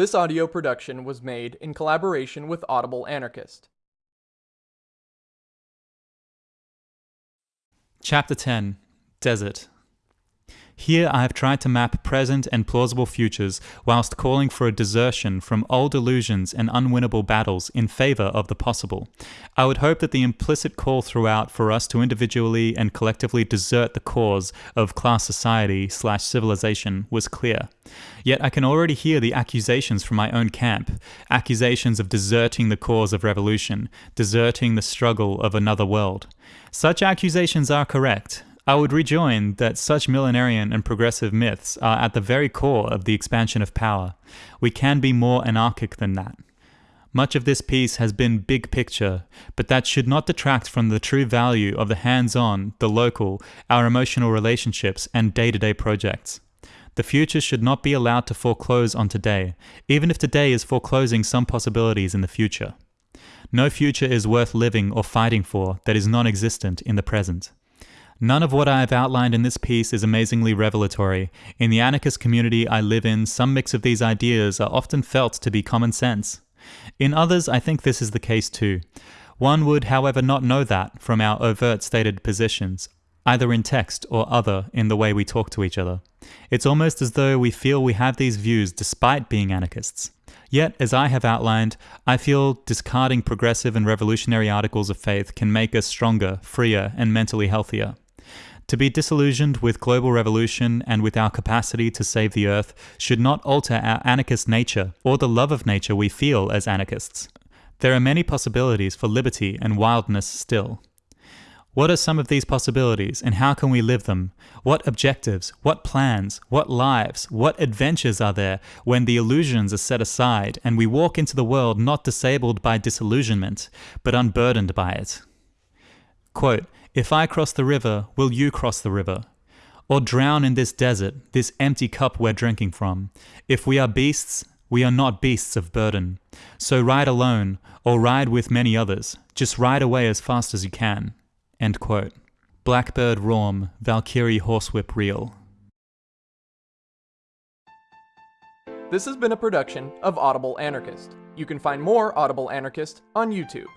This audio production was made in collaboration with Audible Anarchist. Chapter 10 Desert Here I have tried to map present and plausible futures whilst calling for a desertion from old illusions and unwinnable battles in favor of the possible. I would hope that the implicit call throughout for us to individually and collectively desert the cause of class society slash civilization was clear. Yet I can already hear the accusations from my own camp, accusations of deserting the cause of revolution, deserting the struggle of another world. Such accusations are correct, I would rejoin that such millenarian and progressive myths are at the very core of the expansion of power. We can be more anarchic than that. Much of this piece has been big picture, but that should not detract from the true value of the hands-on, the local, our emotional relationships, and day-to-day projects. The future should not be allowed to foreclose on today, even if today is foreclosing some possibilities in the future. No future is worth living or fighting for that is non-existent in the present. None of what I have outlined in this piece is amazingly revelatory. In the anarchist community I live in, some mix of these ideas are often felt to be common sense. In others, I think this is the case too. One would, however, not know that from our overt stated positions, either in text or other in the way we talk to each other. It's almost as though we feel we have these views despite being anarchists. Yet, as I have outlined, I feel discarding progressive and revolutionary articles of faith can make us stronger, freer, and mentally healthier. To be disillusioned with global revolution and with our capacity to save the earth should not alter our anarchist nature or the love of nature we feel as anarchists. There are many possibilities for liberty and wildness still. What are some of these possibilities and how can we live them? What objectives, what plans, what lives, what adventures are there when the illusions are set aside and we walk into the world not disabled by disillusionment, but unburdened by it? Quote, if I cross the river, will you cross the river? Or drown in this desert, this empty cup we're drinking from? If we are beasts, we are not beasts of burden. So ride alone, or ride with many others. Just ride away as fast as you can. End quote. Blackbird Raum, Valkyrie Horsewhip Reel. This has been a production of Audible Anarchist. You can find more Audible Anarchist on YouTube.